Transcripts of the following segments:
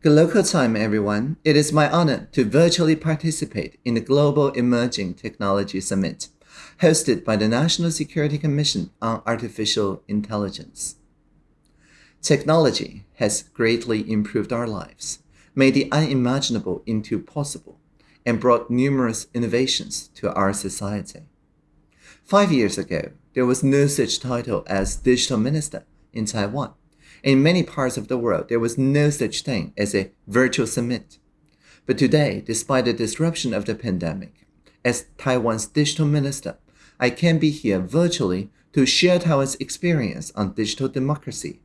Good local time, everyone. It is my honor to virtually participate in the Global Emerging Technology Summit, hosted by the National Security Commission on Artificial Intelligence. Technology has greatly improved our lives, made the unimaginable into possible, and brought numerous innovations to our society. Five years ago, there was no such title as Digital Minister in Taiwan in many parts of the world, there was no such thing as a virtual summit. But today, despite the disruption of the pandemic, as Taiwan's digital minister, I can be here virtually to share Taiwan's experience on digital democracy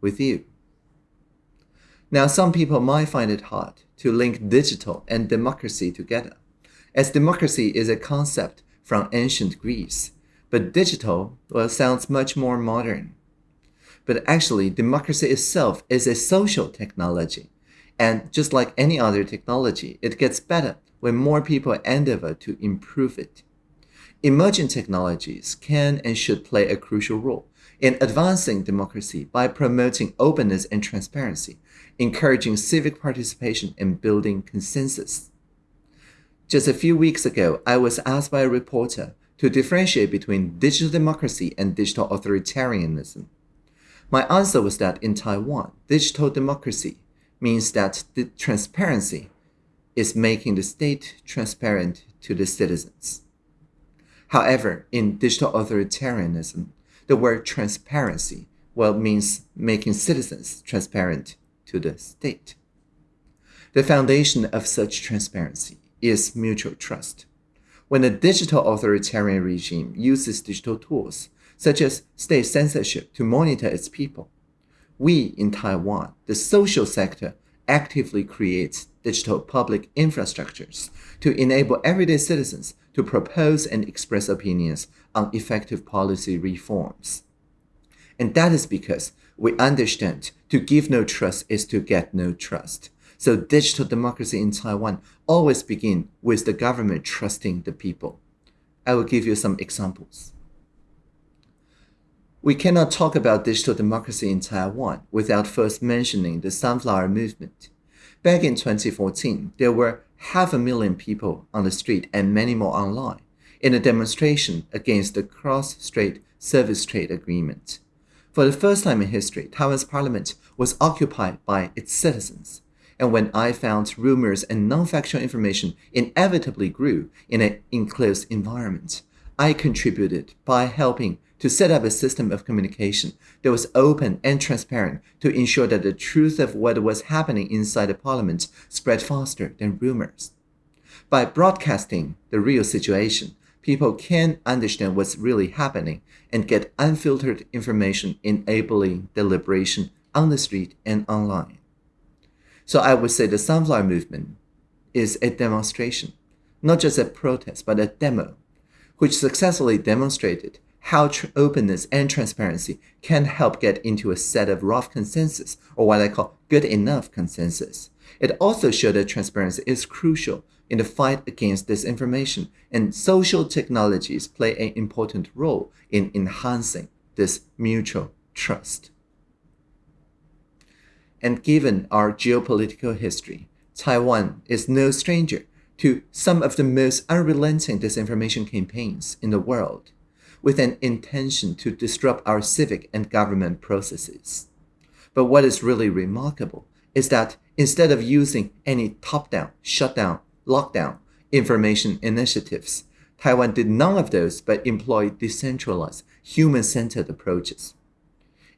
with you. Now, some people might find it hard to link digital and democracy together, as democracy is a concept from ancient Greece, but digital well, sounds much more modern but actually democracy itself is a social technology. And just like any other technology, it gets better when more people endeavor to improve it. Emerging technologies can and should play a crucial role in advancing democracy by promoting openness and transparency, encouraging civic participation, and building consensus. Just a few weeks ago, I was asked by a reporter to differentiate between digital democracy and digital authoritarianism. My answer was that in Taiwan, digital democracy means that the transparency is making the state transparent to the citizens. However, in digital authoritarianism, the word transparency well means making citizens transparent to the state. The foundation of such transparency is mutual trust. When a digital authoritarian regime uses digital tools such as state censorship, to monitor its people. We in Taiwan, the social sector, actively creates digital public infrastructures to enable everyday citizens to propose and express opinions on effective policy reforms. And that is because we understand to give no trust is to get no trust. So digital democracy in Taiwan always begin with the government trusting the people. I will give you some examples. We cannot talk about digital democracy in Taiwan without first mentioning the Sunflower Movement. Back in 2014, there were half a million people on the street and many more online in a demonstration against the Cross-Strait Service Trade Agreement. For the first time in history, Taiwan's parliament was occupied by its citizens. And when I found rumors and non-factual information inevitably grew in an enclosed environment, I contributed by helping to set up a system of communication that was open and transparent to ensure that the truth of what was happening inside the parliament spread faster than rumors. By broadcasting the real situation, people can understand what's really happening and get unfiltered information enabling deliberation on the street and online. So I would say the Sunflower Movement is a demonstration, not just a protest, but a demo, which successfully demonstrated how openness and transparency can help get into a set of rough consensus, or what I call good enough consensus. It also showed that transparency is crucial in the fight against disinformation, and social technologies play an important role in enhancing this mutual trust. And given our geopolitical history, Taiwan is no stranger to some of the most unrelenting disinformation campaigns in the world with an intention to disrupt our civic and government processes. But what is really remarkable is that instead of using any top-down, shutdown, lockdown information initiatives, Taiwan did none of those but employed decentralized, human-centered approaches.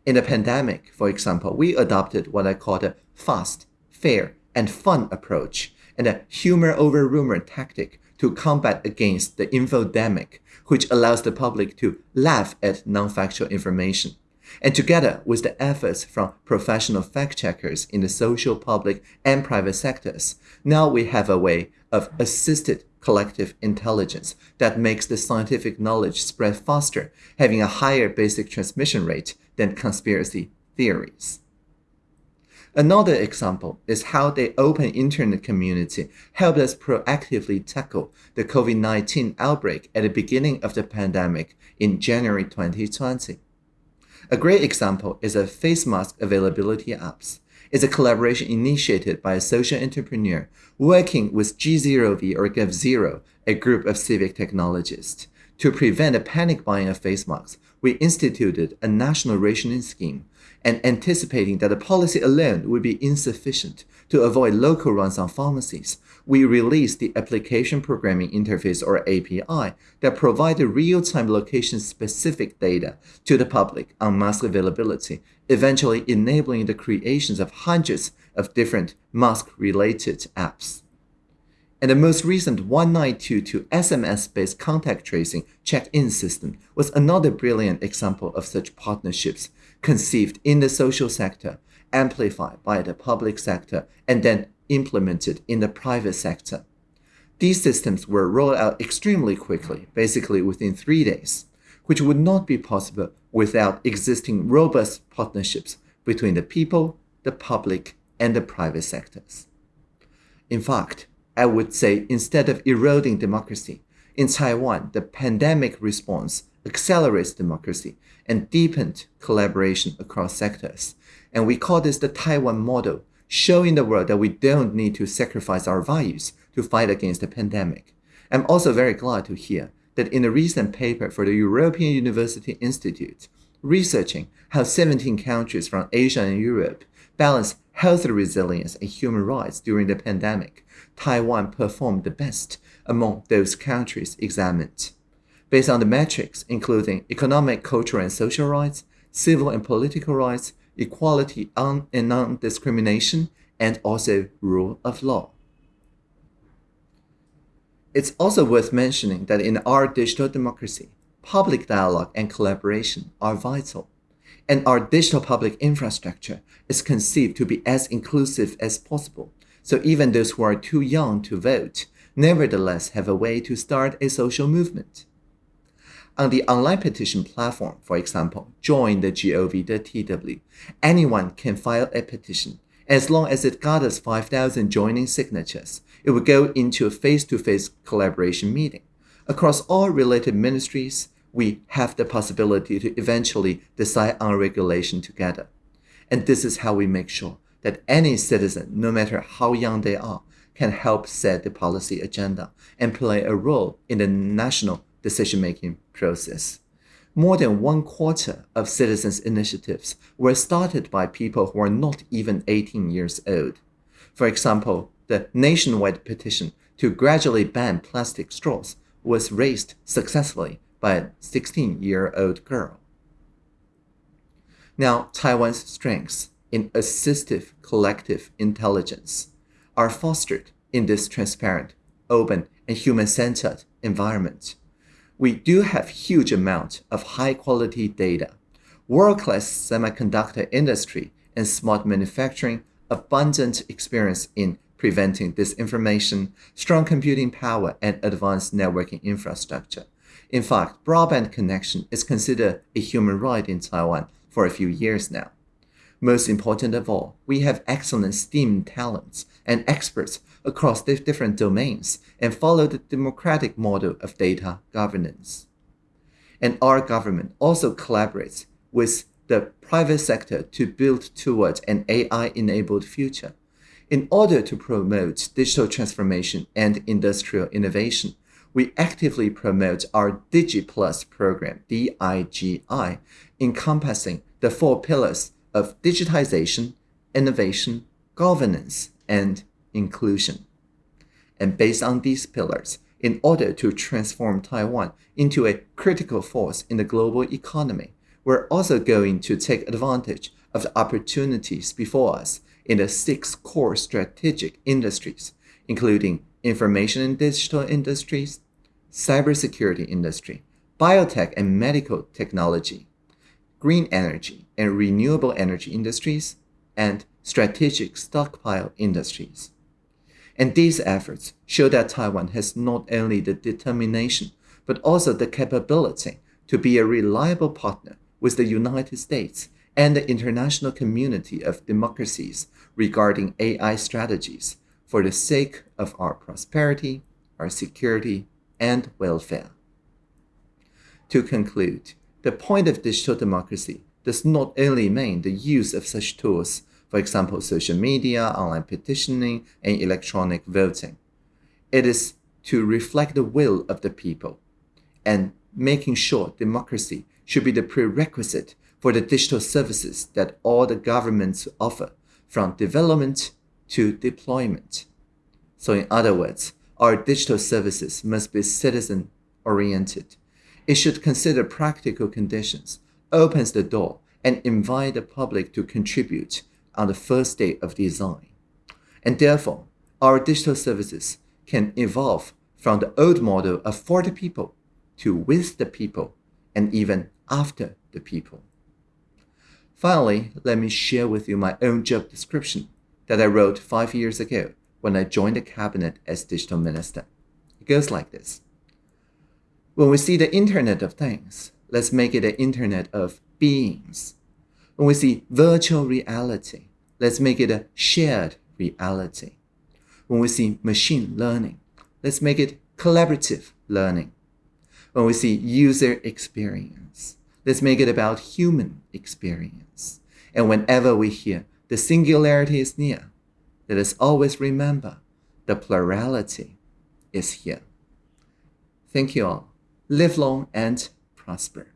In the pandemic, for example, we adopted what I call a fast, fair, and fun approach and a humor over rumor tactic to combat against the infodemic which allows the public to laugh at non-factual information. And together with the efforts from professional fact-checkers in the social, public, and private sectors, now we have a way of assisted collective intelligence that makes the scientific knowledge spread faster, having a higher basic transmission rate than conspiracy theories. Another example is how the open internet community helped us proactively tackle the COVID-19 outbreak at the beginning of the pandemic in January 2020. A great example is a face mask availability apps. It's a collaboration initiated by a social entrepreneur working with G0V or GovZero, a group of civic technologists. To prevent a panic buying of face masks, we instituted a national rationing scheme and anticipating that the policy alone would be insufficient to avoid local runs on pharmacies, we released the Application Programming Interface or API that provided real-time location-specific data to the public on mask availability, eventually enabling the creations of hundreds of different mask-related apps. And the most recent 1922 SMS-based contact tracing check-in system was another brilliant example of such partnerships conceived in the social sector, amplified by the public sector, and then implemented in the private sector. These systems were rolled out extremely quickly, basically within three days, which would not be possible without existing robust partnerships between the people, the public, and the private sectors. In fact, I would say instead of eroding democracy, in Taiwan, the pandemic response accelerates democracy and deepened collaboration across sectors. And we call this the Taiwan model, showing the world that we don't need to sacrifice our values to fight against the pandemic. I'm also very glad to hear that in a recent paper for the European University Institute, researching how 17 countries from Asia and Europe balance health resilience and human rights during the pandemic, Taiwan performed the best among those countries examined. Based on the metrics including economic, cultural, and social rights, civil and political rights, equality and non-discrimination, and also rule of law. It's also worth mentioning that in our digital democracy, public dialogue and collaboration are vital, and our digital public infrastructure is conceived to be as inclusive as possible, so even those who are too young to vote nevertheless have a way to start a social movement. On the online petition platform, for example, join the GOV.tw, anyone can file a petition. As long as it gathers 5,000 joining signatures, it will go into a face-to-face -face collaboration meeting. Across all related ministries, we have the possibility to eventually decide on regulation together. And this is how we make sure that any citizen, no matter how young they are, can help set the policy agenda and play a role in the national decision-making process. More than one quarter of citizens' initiatives were started by people who are not even 18 years old. For example, the nationwide petition to gradually ban plastic straws was raised successfully by a 16-year-old girl. Now, Taiwan's strengths in assistive collective intelligence are fostered in this transparent, open, and human-centered environment we do have huge amount of high quality data, world-class semiconductor industry and smart manufacturing, abundant experience in preventing disinformation, strong computing power, and advanced networking infrastructure. In fact, broadband connection is considered a human right in Taiwan for a few years now. Most important of all, we have excellent STEAM talents and experts across different domains and follow the democratic model of data governance. And our government also collaborates with the private sector to build towards an AI-enabled future. In order to promote digital transformation and industrial innovation, we actively promote our DigiPlus program, DIGI, encompassing the four pillars of digitization, innovation, governance, and inclusion. And based on these pillars, in order to transform Taiwan into a critical force in the global economy, we're also going to take advantage of the opportunities before us in the six core strategic industries, including information and digital industries, cybersecurity industry, biotech and medical technology, green energy and renewable energy industries, and strategic stockpile industries. And these efforts show that Taiwan has not only the determination, but also the capability to be a reliable partner with the United States and the international community of democracies regarding AI strategies for the sake of our prosperity, our security, and welfare. To conclude, the point of digital democracy does not only mean the use of such tools for example, social media, online petitioning, and electronic voting. It is to reflect the will of the people and making sure democracy should be the prerequisite for the digital services that all the governments offer, from development to deployment. So, in other words, our digital services must be citizen oriented. It should consider practical conditions, opens the door, and invite the public to contribute on the first day of design. And therefore, our digital services can evolve from the old model of for the people to with the people and even after the people. Finally, let me share with you my own job description that I wrote five years ago when I joined the cabinet as digital minister. It goes like this. When we see the Internet of Things, let's make it an Internet of beings. When we see virtual reality, let's make it a shared reality. When we see machine learning, let's make it collaborative learning. When we see user experience, let's make it about human experience. And whenever we hear the singularity is near, let us always remember the plurality is here. Thank you all. Live long and prosper.